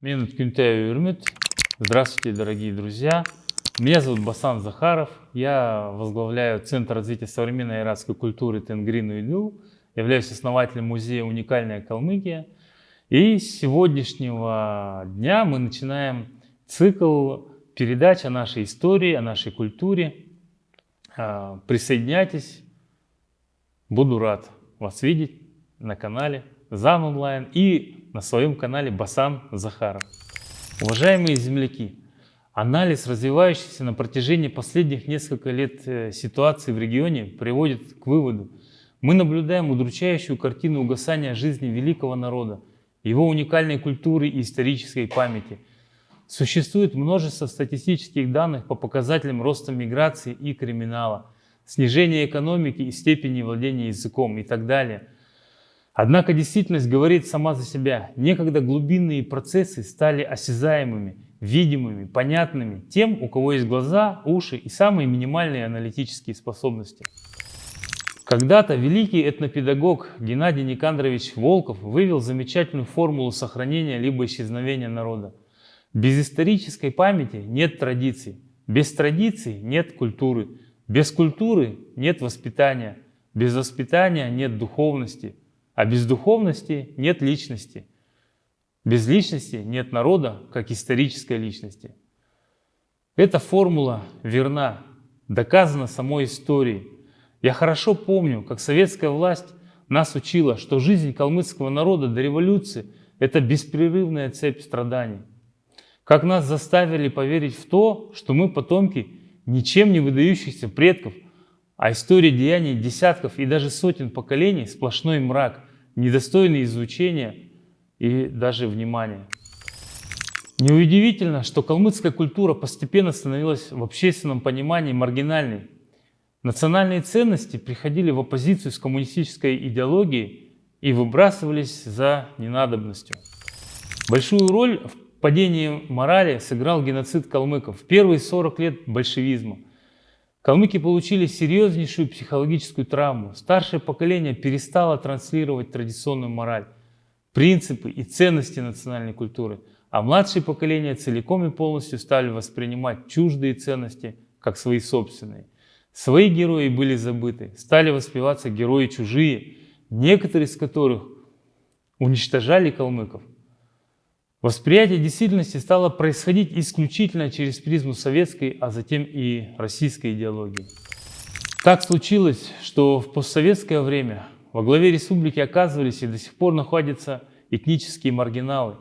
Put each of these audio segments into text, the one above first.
Минут Кюнтею Юрмит. Здравствуйте, дорогие друзья. Меня зовут Басан Захаров. Я возглавляю Центр развития современной иракской культуры Тенгрин Уйду. Являюсь основателем музея «Уникальная Калмыкия». И с сегодняшнего дня мы начинаем цикл передач о нашей истории, о нашей культуре. А, присоединяйтесь. Буду рад вас видеть на канале ЗАН Онлайн и на своем канале Басан Захаров. Уважаемые земляки, анализ развивающейся на протяжении последних нескольких лет э, ситуации в регионе приводит к выводу, мы наблюдаем удручающую картину угасания жизни великого народа, его уникальной культуры и исторической памяти. Существует множество статистических данных по показателям роста миграции и криминала, снижения экономики и степени владения языком и так далее – Однако действительность говорит сама за себя. Некогда глубинные процессы стали осязаемыми, видимыми, понятными тем, у кого есть глаза, уши и самые минимальные аналитические способности. Когда-то великий этнопедагог Геннадий Никандрович Волков вывел замечательную формулу сохранения либо исчезновения народа. Без исторической памяти нет традиций, без традиций нет культуры, без культуры нет воспитания, без воспитания нет духовности, а без духовности нет личности. Без личности нет народа, как исторической личности. Эта формула верна, доказана самой историей. Я хорошо помню, как советская власть нас учила, что жизнь калмыцкого народа до революции – это беспрерывная цепь страданий. Как нас заставили поверить в то, что мы потомки ничем не выдающихся предков, а история деяний десятков и даже сотен поколений – сплошной мрак, недостойны изучения и даже внимания. Неудивительно, что калмыцкая культура постепенно становилась в общественном понимании маргинальной. Национальные ценности приходили в оппозицию с коммунистической идеологией и выбрасывались за ненадобностью. Большую роль в падении морали сыграл геноцид калмыков в первые 40 лет большевизма. Калмыки получили серьезнейшую психологическую травму. Старшее поколение перестало транслировать традиционную мораль, принципы и ценности национальной культуры, а младшее поколение целиком и полностью стали воспринимать чуждые ценности как свои собственные. Свои герои были забыты, стали воспеваться герои чужие, некоторые из которых уничтожали калмыков. Восприятие действительности стало происходить исключительно через призму советской, а затем и российской идеологии. Так случилось, что в постсоветское время во главе республики оказывались и до сих пор находятся этнические маргиналы.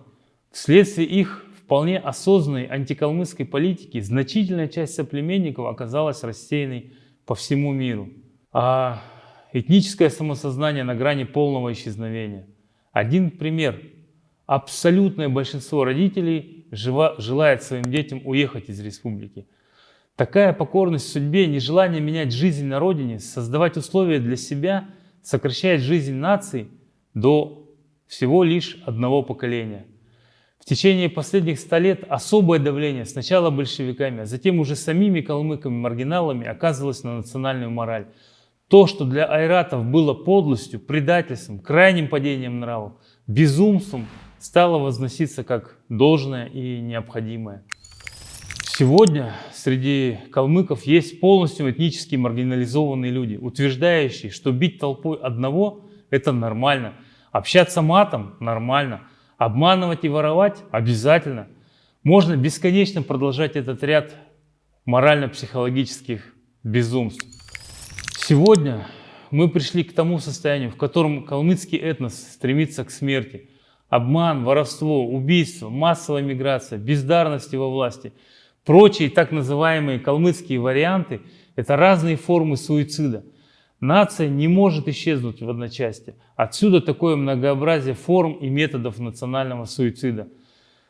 Вследствие их вполне осознанной антикалмыцкой политики значительная часть соплеменников оказалась рассеянной по всему миру. А этническое самосознание на грани полного исчезновения. Один пример – абсолютное большинство родителей желает своим детям уехать из республики. Такая покорность судьбе, нежелание менять жизнь на родине, создавать условия для себя, сокращает жизнь нации до всего лишь одного поколения. В течение последних ста лет особое давление сначала большевиками, а затем уже самими калмыками-маргиналами оказывалось на национальную мораль. То, что для айратов было подлостью, предательством, крайним падением нравов, безумством, стало возноситься как должное и необходимое. Сегодня среди калмыков есть полностью этнически маргинализованные люди, утверждающие, что бить толпой одного – это нормально, общаться матом – нормально, обманывать и воровать – обязательно. Можно бесконечно продолжать этот ряд морально-психологических безумств. Сегодня мы пришли к тому состоянию, в котором калмыцкий этнос стремится к смерти – обман, воровство, убийство, массовая миграция, бездарности во власти, прочие так называемые калмыцкие варианты – это разные формы суицида. Нация не может исчезнуть в одночасье. Отсюда такое многообразие форм и методов национального суицида.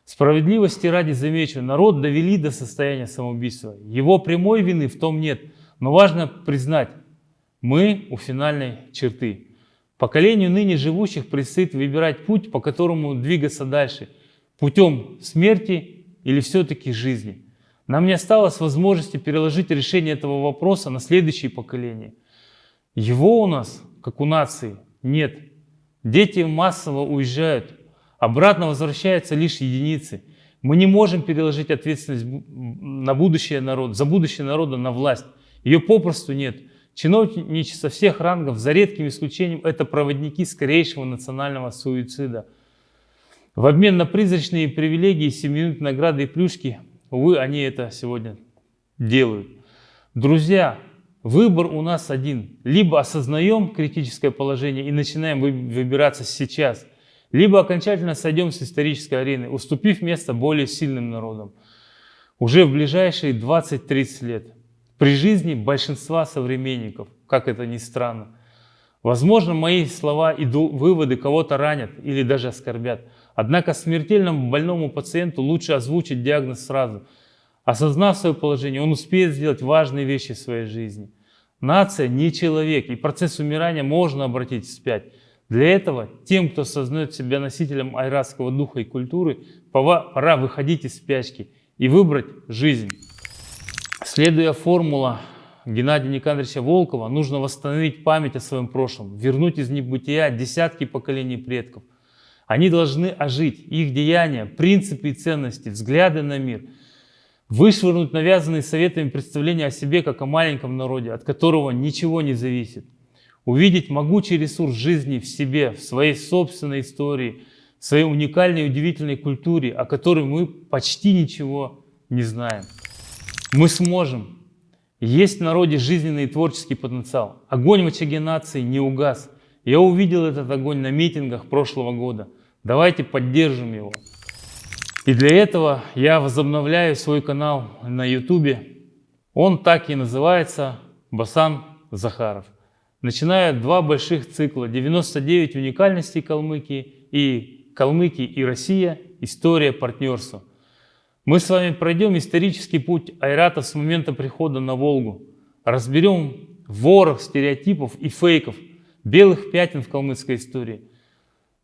Справедливости ради замечу, народ довели до состояния самоубийства. Его прямой вины в том нет. Но важно признать, мы у финальной черты. Поколению ныне живущих предстоит выбирать путь, по которому двигаться дальше. Путем смерти или все-таки жизни. Нам не осталось возможности переложить решение этого вопроса на следующее поколение. Его у нас, как у нации, нет. Дети массово уезжают, Обратно возвращаются лишь единицы. Мы не можем переложить ответственность на будущее народа, за будущее народа на власть. Ее попросту нет. Чиновничество всех рангов, за редким исключением, это проводники скорейшего национального суицида. В обмен на призрачные привилегии, семиминутные награды и плюшки, увы, они это сегодня делают. Друзья, выбор у нас один. Либо осознаем критическое положение и начинаем выбираться сейчас, либо окончательно сойдем с исторической арены, уступив место более сильным народам. Уже в ближайшие 20-30 лет при жизни большинства современников, как это ни странно. Возможно, мои слова и выводы кого-то ранят или даже оскорбят. Однако смертельному больному пациенту лучше озвучить диагноз сразу. Осознав свое положение, он успеет сделать важные вещи в своей жизни. Нация не человек, и процесс умирания можно обратить вспять. Для этого тем, кто осознает себя носителем айратского духа и культуры, пора выходить из спячки и выбрать жизнь. Следуя формула Геннадия Никандровича Волкова, нужно восстановить память о своем прошлом, вернуть из небытия десятки поколений предков. Они должны ожить, их деяния, принципы и ценности, взгляды на мир, вышвырнуть навязанные советами представления о себе как о маленьком народе, от которого ничего не зависит, увидеть могучий ресурс жизни в себе, в своей собственной истории, в своей уникальной и удивительной культуре, о которой мы почти ничего не знаем. Мы сможем. Есть в народе жизненный и творческий потенциал. Огонь в очаге нации не угас. Я увидел этот огонь на митингах прошлого года. Давайте поддержим его. И для этого я возобновляю свой канал на YouTube. Он так и называется Басан Захаров. Начинаю два больших цикла. 99 уникальностей Калмыкии и Калмыкия и Россия. История партнерства. Мы с вами пройдем исторический путь Айрата с момента прихода на Волгу. Разберем ворох стереотипов и фейков, белых пятен в калмыцкой истории.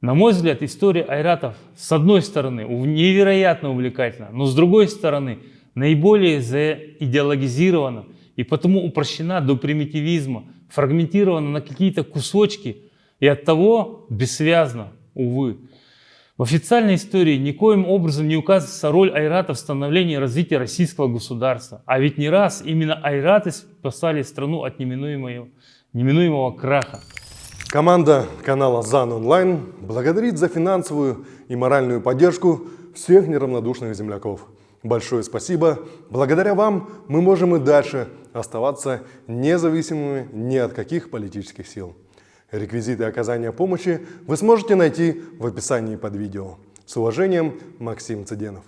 На мой взгляд, история айратов с одной стороны невероятно увлекательна, но с другой стороны наиболее заидеологизирована и потому упрощена до примитивизма, фрагментирована на какие-то кусочки и от того бессвязно, увы. В официальной истории никоим образом не указывается роль айратов в становлении и развитии российского государства. А ведь не раз именно айраты спасали страну от неминуемого, неминуемого краха. Команда канала ЗАН Онлайн благодарит за финансовую и моральную поддержку всех неравнодушных земляков. Большое спасибо. Благодаря вам мы можем и дальше оставаться независимыми ни от каких политических сил. Реквизиты оказания помощи вы сможете найти в описании под видео. С уважением, Максим Цыденов.